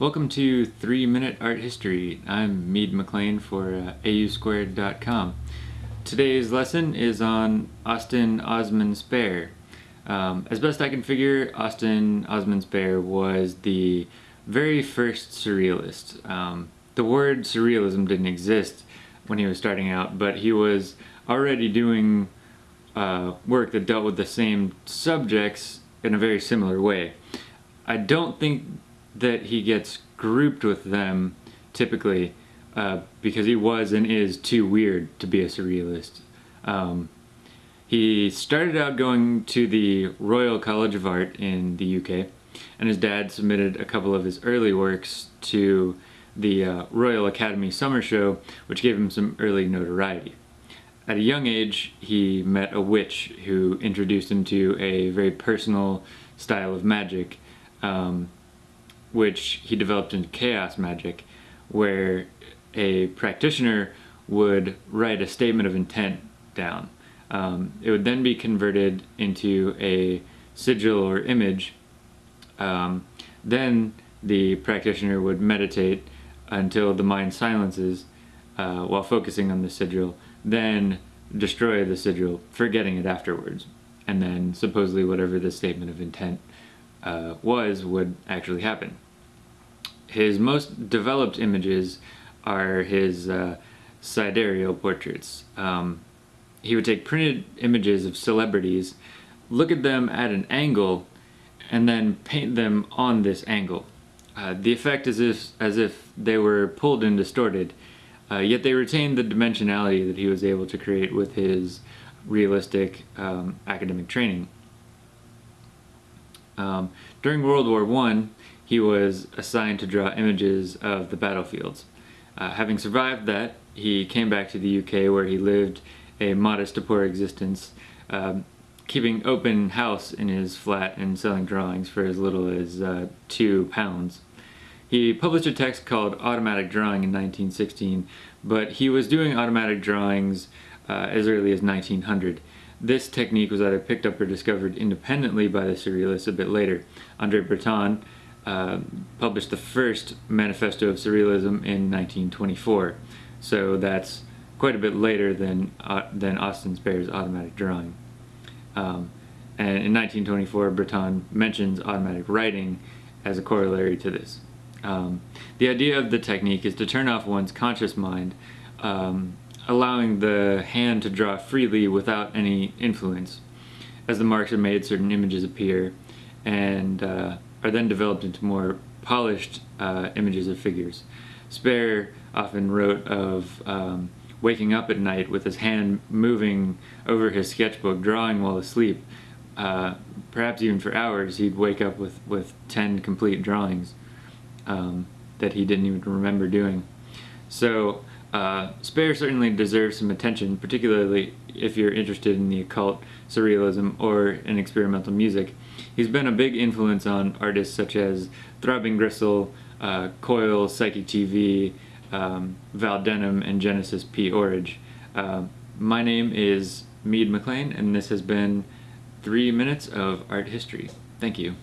Welcome to 3 Minute Art History. I'm Mead McLean for uh, AUSquared.com. Today's lesson is on Austin Osman Spare. Um, as best I can figure, Austin Osman Spare was the very first surrealist. Um, the word surrealism didn't exist when he was starting out, but he was already doing uh, work that dealt with the same subjects in a very similar way. I don't think that he gets grouped with them typically uh, because he was and is too weird to be a surrealist. Um, he started out going to the Royal College of Art in the UK, and his dad submitted a couple of his early works to the uh, Royal Academy Summer Show, which gave him some early notoriety. At a young age, he met a witch who introduced him to a very personal style of magic um, which he developed into chaos magic, where a practitioner would write a statement of intent down. Um, it would then be converted into a sigil or image. Um, then the practitioner would meditate until the mind silences uh, while focusing on the sigil, then destroy the sigil, forgetting it afterwards. And then supposedly whatever the statement of intent uh, was would actually happen. His most developed images are his uh, sidereal portraits. Um, he would take printed images of celebrities, look at them at an angle, and then paint them on this angle. Uh, the effect is if, as if they were pulled and distorted, uh, yet they retained the dimensionality that he was able to create with his realistic um, academic training. Um, during World War I, he was assigned to draw images of the battlefields. Uh, having survived that, he came back to the UK where he lived a modest to poor existence, um, keeping open house in his flat and selling drawings for as little as uh, two pounds. He published a text called Automatic Drawing in 1916, but he was doing automatic drawings uh, as early as 1900. This technique was either picked up or discovered independently by the Surrealists a bit later. Andre Breton uh, published the first Manifesto of Surrealism in 1924, so that's quite a bit later than, uh, than Austin Spare's automatic drawing. Um, and in 1924, Breton mentions automatic writing as a corollary to this. Um, the idea of the technique is to turn off one's conscious mind um, allowing the hand to draw freely without any influence. As the marks are made, certain images appear and uh, are then developed into more polished uh, images of figures. Spare often wrote of um, waking up at night with his hand moving over his sketchbook, drawing while asleep. Uh, perhaps even for hours, he'd wake up with, with 10 complete drawings um, that he didn't even remember doing. So uh, Spare certainly deserves some attention, particularly if you're interested in the occult, surrealism, or in experimental music. He's been a big influence on artists such as Throbbing Gristle, uh, Coil, Psychic TV, um, Val and Genesis P. Orridge. Uh, my name is Mead McLean, and this has been three minutes of art history. Thank you.